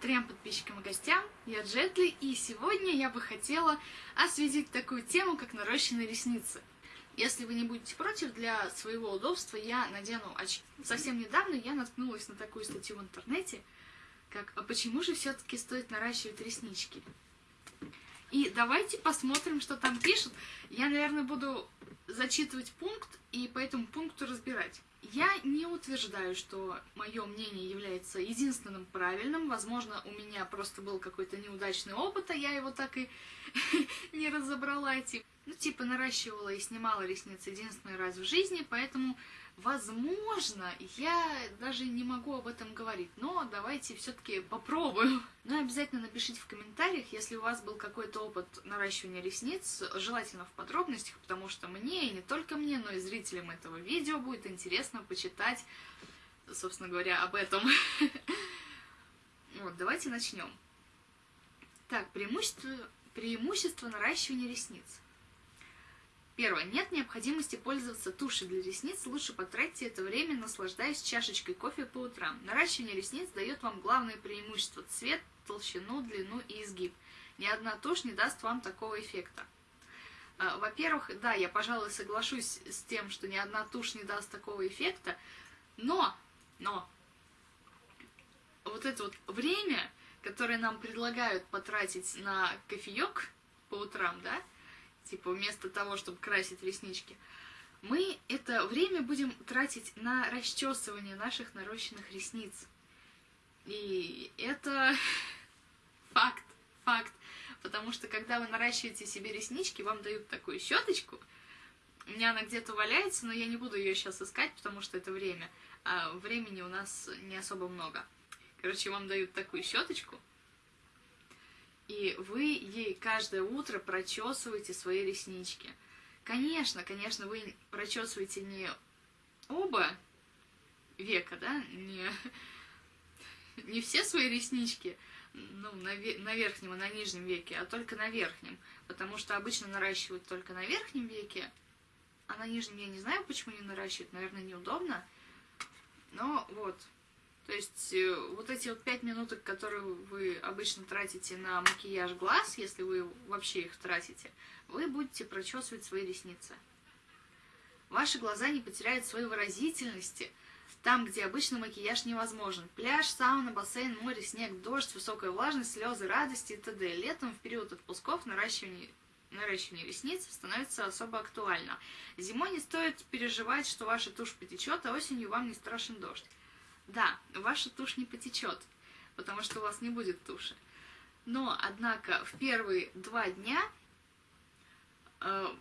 трем подписчикам и гостям, я Джетли, и сегодня я бы хотела осветить такую тему, как нарощенные ресницы. Если вы не будете против, для своего удобства я надену очки. Совсем недавно я наткнулась на такую статью в интернете, как «А почему же все-таки стоит наращивать реснички?» И давайте посмотрим, что там пишут. Я, наверное, буду зачитывать пункт и по этому пункту разбирать. Я не утверждаю, что мое мнение является единственным правильным. Возможно, у меня просто был какой-то неудачный опыт, а я его так и не разобрала. Типа, ну, типа, наращивала и снимала ресницы единственный раз в жизни, поэтому Возможно, я даже не могу об этом говорить, но давайте все-таки попробую. Ну и обязательно напишите в комментариях, если у вас был какой-то опыт наращивания ресниц, желательно в подробностях, потому что мне, и не только мне, но и зрителям этого видео будет интересно почитать, собственно говоря, об этом. Вот, давайте начнем. Так, преимущество, преимущество наращивания ресниц. Первое. Нет необходимости пользоваться тушью для ресниц, лучше потратьте это время, наслаждаясь чашечкой кофе по утрам. Наращивание ресниц дает вам главное преимущество – цвет, толщину, длину и изгиб. Ни одна тушь не даст вам такого эффекта. А, во-первых, да, я, пожалуй, соглашусь с тем, что ни одна тушь не даст такого эффекта, но, но, вот это вот время, которое нам предлагают потратить на кофеек по утрам, да, типа вместо того, чтобы красить реснички, мы это время будем тратить на расчесывание наших нарощенных ресниц. И это факт, факт. Потому что когда вы наращиваете себе реснички, вам дают такую щеточку. У меня она где-то валяется, но я не буду ее сейчас искать, потому что это время. А времени у нас не особо много. Короче, вам дают такую щеточку, и вы ей каждое утро прочесываете свои реснички. Конечно, конечно, вы прочесываете не оба века, да, не, не все свои реснички, ну, на, на верхнем и на нижнем веке, а только на верхнем, потому что обычно наращивают только на верхнем веке, а на нижнем я не знаю, почему не наращивают, наверное, неудобно, но вот, то есть э, вот эти вот пять минуток, которые вы обычно тратите на макияж глаз, если вы вообще их тратите, вы будете прочесывать свои ресницы. Ваши глаза не потеряют своей выразительности там, где обычно макияж невозможен. Пляж, сауна, бассейн, море, снег, дождь, высокая влажность, слезы, радости и т.д. Летом в период отпусков наращивание наращивание ресниц становится особо актуально. Зимой не стоит переживать, что ваша тушь потечет, а осенью вам не страшен дождь. Да, ваша тушь не потечет, потому что у вас не будет туши. Но, однако, в первые два дня э,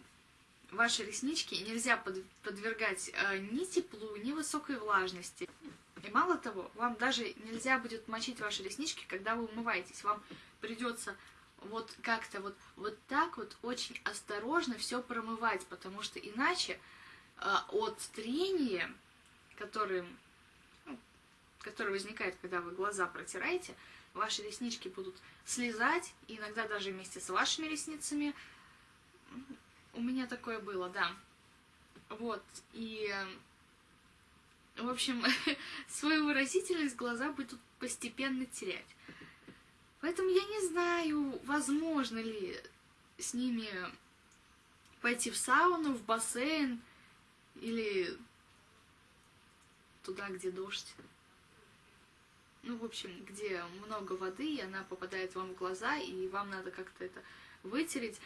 ваши реснички нельзя под, подвергать э, ни теплу, ни высокой влажности. И мало того, вам даже нельзя будет мочить ваши реснички, когда вы умываетесь. Вам придется вот как-то вот, вот так вот очень осторожно все промывать, потому что иначе э, от трения, которым который возникает, когда вы глаза протираете, ваши реснички будут слезать, иногда даже вместе с вашими ресницами. У меня такое было, да. Вот, и, в общем, свою выразительность глаза будут постепенно терять. Поэтому я не знаю, возможно ли с ними пойти в сауну, в бассейн или туда, где дождь ну, в общем, где много воды, и она попадает вам в глаза, и вам надо как-то это вытереть.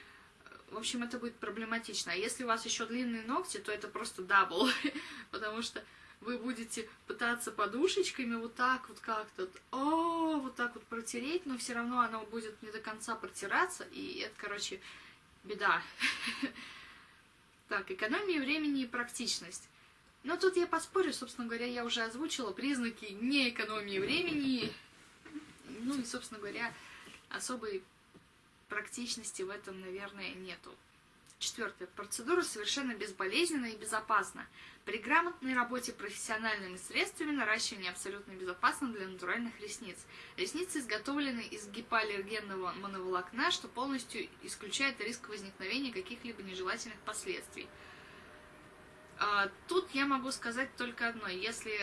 В общем, это будет проблематично. А если у вас еще длинные ногти, то это просто double, потому что вы будете пытаться подушечками вот так вот как-то, о, вот так вот протереть, но все равно оно будет не до конца протираться, и это, короче, беда. Так, экономия времени и практичность. Но тут я поспорю, собственно говоря, я уже озвучила признаки неэкономии времени. Ну и, собственно говоря, особой практичности в этом, наверное, нету. Четвертое. Процедура совершенно безболезненна и безопасна. При грамотной работе профессиональными средствами наращивание абсолютно безопасно для натуральных ресниц. Ресницы изготовлены из гипоаллергенного моноволокна, что полностью исключает риск возникновения каких-либо нежелательных последствий. А, тут я могу сказать только одно. Если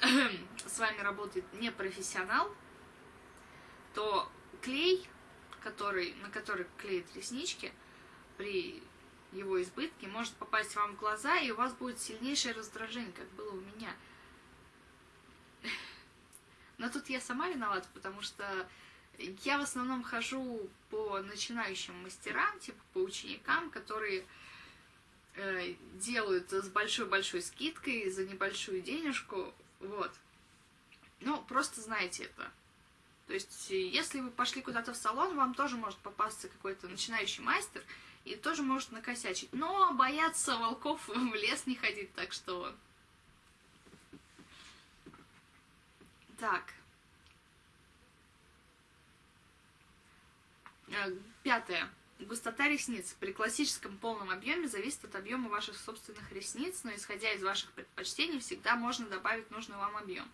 с вами работает не профессионал, то клей, который, на который клеят реснички, при его избытке, может попасть вам в глаза, и у вас будет сильнейшее раздражение, как было у меня. Но тут я сама виновата, потому что я в основном хожу по начинающим мастерам, типа по ученикам, которые делают с большой-большой скидкой за небольшую денежку, вот. Ну, просто знаете это. То есть, если вы пошли куда-то в салон, вам тоже может попасться какой-то начинающий мастер и тоже может накосячить. Но бояться волков в лес не ходить, так что... Так. Э, пятое. Густота ресниц при классическом полном объеме зависит от объема ваших собственных ресниц, но исходя из ваших предпочтений всегда можно добавить нужный вам объем.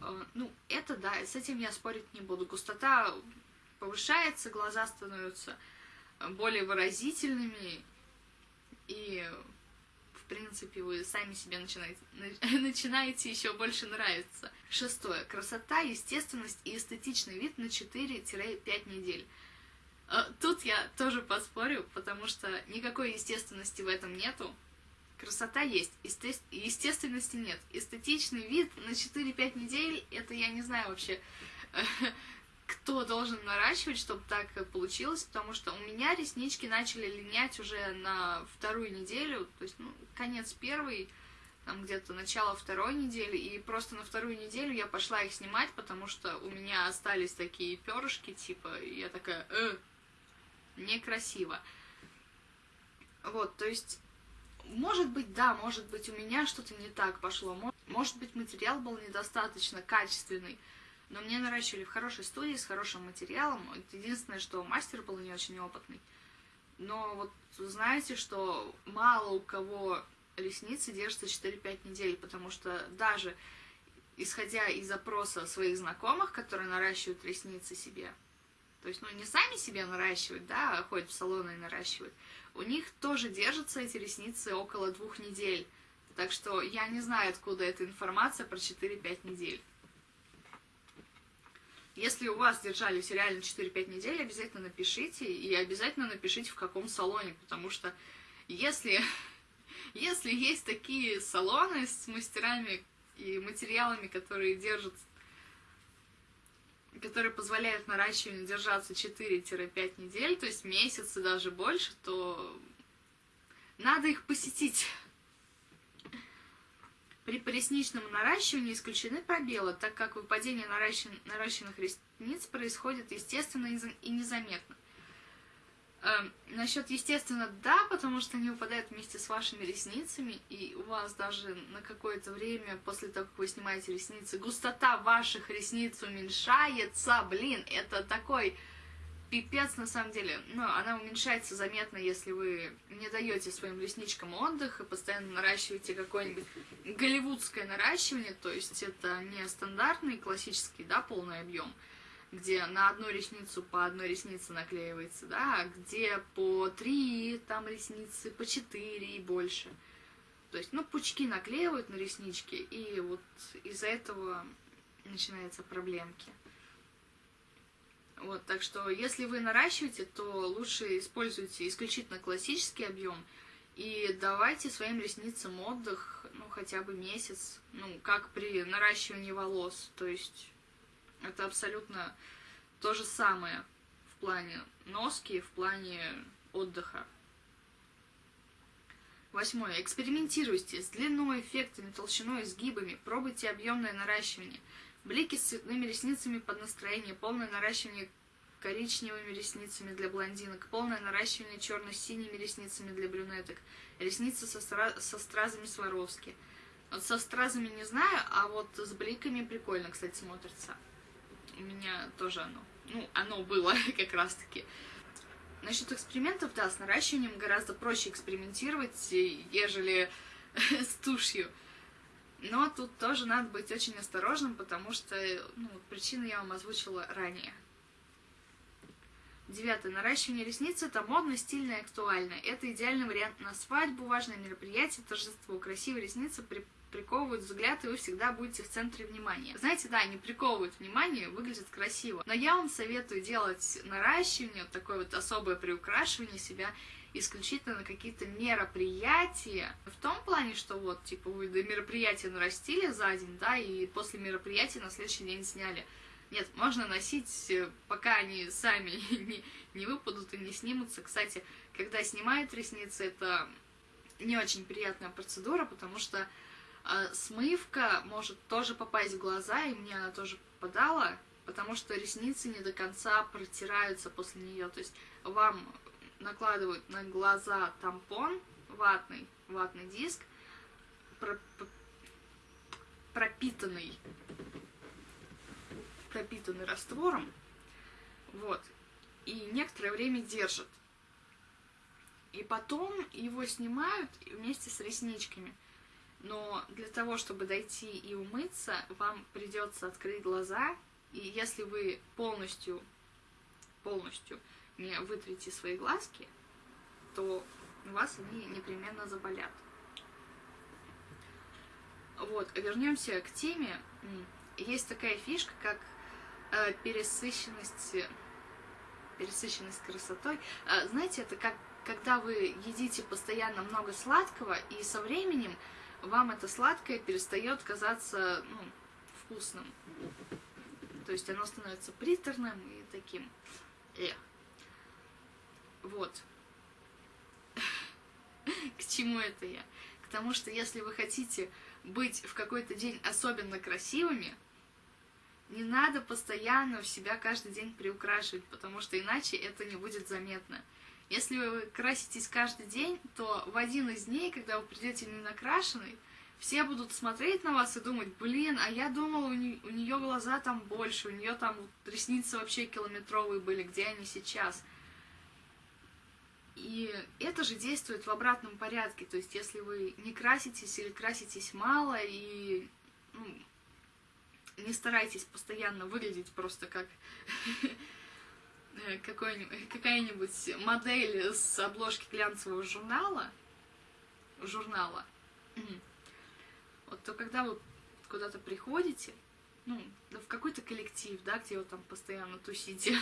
Э, ну, это да, с этим я спорить не буду. Густота повышается, глаза становятся более выразительными, и, в принципе, вы сами себе начинаете, начинаете еще больше нравиться. Шестое. Красота, естественность и эстетичный вид на 4-5 недель. Э, тут я тоже поспорю, потому что никакой естественности в этом нету. Красота есть, естественности нет. Эстетичный вид на 4-5 недель, это я не знаю вообще, кто должен наращивать, чтобы так получилось, потому что у меня реснички начали линять уже на вторую неделю, то есть, ну, конец первой, там где-то начало второй недели, и просто на вторую неделю я пошла их снимать, потому что у меня остались такие перышки, типа, я такая, э, некрасиво. Вот, то есть может быть, да, может быть, у меня что-то не так пошло. Может быть, материал был недостаточно качественный. Но мне наращивали в хорошей студии, с хорошим материалом. Единственное, что мастер был не очень опытный. Но вот знаете, что мало у кого ресницы держатся 4-5 недель, потому что даже исходя из запроса своих знакомых, которые наращивают ресницы себе, то есть, ну, не сами себе наращивают, да, а ходят в салоны и наращивают, у них тоже держатся эти ресницы около двух недель. Так что я не знаю, откуда эта информация про 4-5 недель. Если у вас держались реально 4-5 недель, обязательно напишите, и обязательно напишите, в каком салоне, потому что если, если есть такие салоны с мастерами и материалами, которые держат которые позволяют наращиванию держаться 4-5 недель, то есть месяц и даже больше, то надо их посетить. При поясничном наращивании исключены пробелы, так как выпадение наращен... наращенных ресниц происходит естественно и незаметно. Э, насчет естественно, да, потому что они выпадают вместе с вашими ресницами, и у вас даже на какое-то время после того, как вы снимаете ресницы, густота ваших ресниц уменьшается. Блин, это такой пипец на самом деле. Но она уменьшается заметно, если вы не даете своим ресничкам отдых и постоянно наращиваете какое-нибудь голливудское наращивание, то есть это не стандартный классический, да, полный объем, где на одну ресницу по одной реснице наклеивается, да, а где по три там ресницы, по четыре и больше. То есть, ну, пучки наклеивают на реснички, и вот из-за этого начинаются проблемки. Вот, так что, если вы наращиваете, то лучше используйте исключительно классический объем, и давайте своим ресницам отдых, ну, хотя бы месяц, ну, как при наращивании волос, то есть это абсолютно то же самое в плане носки, в плане отдыха. Восьмое. Экспериментируйте с длиной, эффектами, толщиной, изгибами. Пробуйте объемное наращивание. Блики с цветными ресницами под настроение. Полное наращивание коричневыми ресницами для блондинок. Полное наращивание черно-синими ресницами для брюнеток. Ресницы со, стра... со стразами Сваровски. Вот со стразами не знаю, а вот с бликами прикольно, кстати, смотрится у меня тоже оно. Ну, оно было как раз-таки. Насчет экспериментов, да, с наращиванием гораздо проще экспериментировать, ежели с тушью. Но тут тоже надо быть очень осторожным, потому что ну, причины я вам озвучила ранее. Девятое. Наращивание ресниц это модно, стильно и актуально. Это идеальный вариант на свадьбу, важное мероприятие, торжество. Красивые ресницы при приковывают взгляд, и вы всегда будете в центре внимания. Знаете, да, они приковывают внимание, выглядят красиво. Но я вам советую делать наращивание, вот такое вот особое приукрашивание себя исключительно на какие-то мероприятия. В том плане, что вот, типа, вы до мероприятия нарастили за день, да, и после мероприятия на следующий день сняли. Нет, можно носить, э, пока они сами не, не выпадут и не снимутся. Кстати, когда снимают ресницы, это не очень приятная процедура, потому что э, смывка может тоже попасть в глаза, и мне она тоже попадала, потому что ресницы не до конца протираются после нее. То есть вам накладывают на глаза тампон ватный, ватный диск, пропитанный пропитанный раствором, вот, и некоторое время держат. И потом его снимают вместе с ресничками. Но для того, чтобы дойти и умыться, вам придется открыть глаза, и если вы полностью, полностью не вытрите свои глазки, то у вас они непременно заболят. Вот, вернемся к теме. Есть такая фишка, как э, пересыщенность, пересыщенность красотой. Э, знаете, это как когда вы едите постоянно много сладкого, и со временем вам это сладкое перестает казаться ну, вкусным. То есть оно становится приторным и таким. Эх. Вот. К чему это я? К тому, что если вы хотите быть в какой-то день особенно красивыми, не надо постоянно в себя каждый день приукрашивать, потому что иначе это не будет заметно. Если вы краситесь каждый день, то в один из дней, когда вы придете не накрашенный, все будут смотреть на вас и думать, блин, а я думала, у, не, у нее глаза там больше, у нее там ресницы вообще километровые были, где они сейчас? И это же действует в обратном порядке, то есть если вы не краситесь или краситесь мало и ну, не старайтесь постоянно выглядеть просто как какая-нибудь модель с обложки глянцевого журнала, журнала, вот то когда вы куда-то приходите, ну, в какой-то коллектив, да, где вы там постоянно тусите,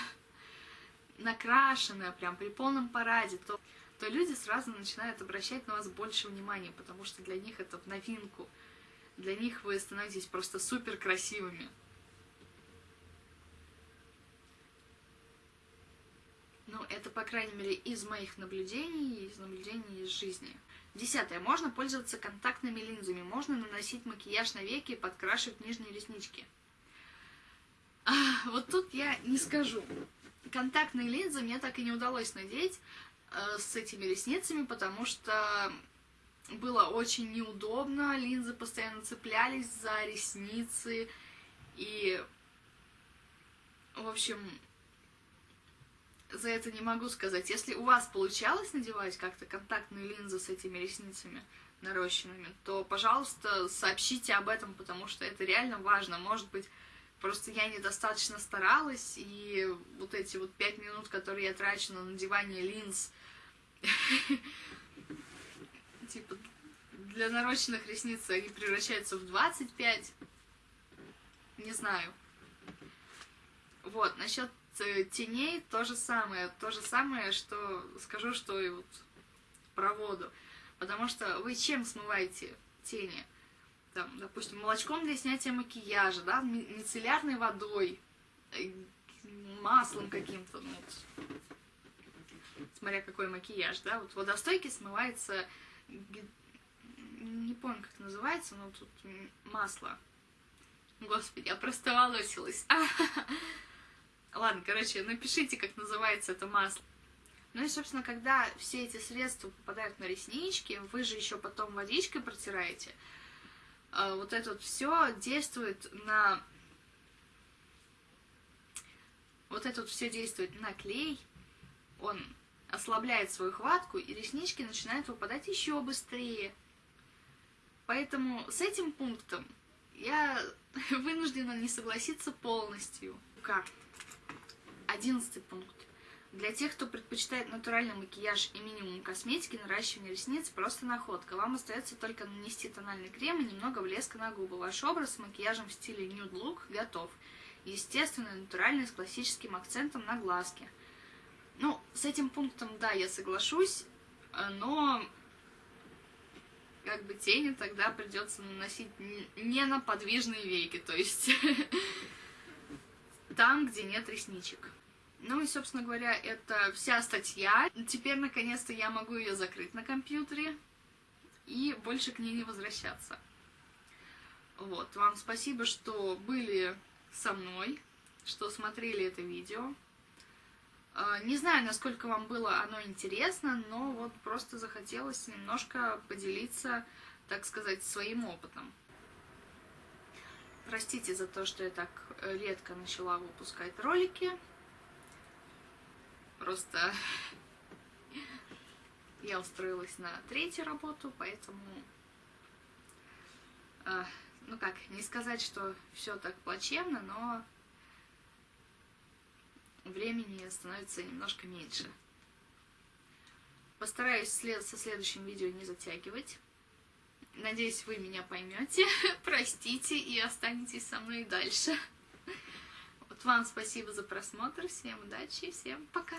накрашенная прям при полном параде, то, то люди сразу начинают обращать на вас больше внимания, потому что для них это в новинку. Для них вы становитесь просто супер красивыми. Ну, это, по крайней мере, из моих наблюдений, из наблюдений из жизни. Десятое. Можно пользоваться контактными линзами. Можно наносить макияж на веки и подкрашивать нижние реснички. А, вот тут я не скажу контактные линзы мне так и не удалось надеть э, с этими ресницами, потому что было очень неудобно, линзы постоянно цеплялись за ресницы, и, в общем, за это не могу сказать. Если у вас получалось надевать как-то контактные линзы с этими ресницами нарощенными, то, пожалуйста, сообщите об этом, потому что это реально важно. Может быть, Просто я недостаточно старалась, и вот эти вот пять минут, которые я трачу на надевание линз, типа, для нарощенных ресниц они превращаются в 25. Не знаю. Вот, насчет теней то же самое. То же самое, что скажу, что и вот про воду. Потому что вы чем смываете тени? там, допустим, молочком для снятия макияжа, да, мицеллярной водой, э, маслом каким-то, ну, вот, смотря какой макияж, да, вот водостойкий смывается, не помню, как это называется, но тут масло. Господи, я просто волосилась. Ладно, короче, напишите, как называется это масло. Ну и, собственно, когда все эти средства попадают на реснички, вы же еще потом водичкой протираете, а, вот это вот все действует на... Вот это вот все действует на клей, он ослабляет свою хватку, и реснички начинают выпадать еще быстрее. Поэтому с этим пунктом я вынуждена не согласиться полностью. Как? Одиннадцатый пункт. Для тех, кто предпочитает натуральный макияж и минимум косметики, наращивание ресниц просто находка. Вам остается только нанести тональный крем и немного блеска на губы. Ваш образ с макияжем в стиле Nude Look готов. Естественный, натуральный, с классическим акцентом на глазки. Ну, с этим пунктом, да, я соглашусь, но как бы тени тогда придется наносить не на подвижные веки, то есть там, где нет ресничек. Ну и, собственно говоря, это вся статья. Теперь, наконец-то, я могу ее закрыть на компьютере и больше к ней не возвращаться. Вот, вам спасибо, что были со мной, что смотрели это видео. А, не знаю, насколько вам было оно интересно, но вот просто захотелось немножко поделиться, так сказать, своим опытом. Простите за то, что я так редко начала выпускать ролики. Просто я устроилась на третью работу, поэтому, э, ну как, не сказать, что все так плачевно, но времени становится немножко меньше. Постараюсь след со следующим видео не затягивать. Надеюсь, вы меня поймете, простите и останетесь со мной дальше. Вот вам спасибо за просмотр, всем удачи, всем пока!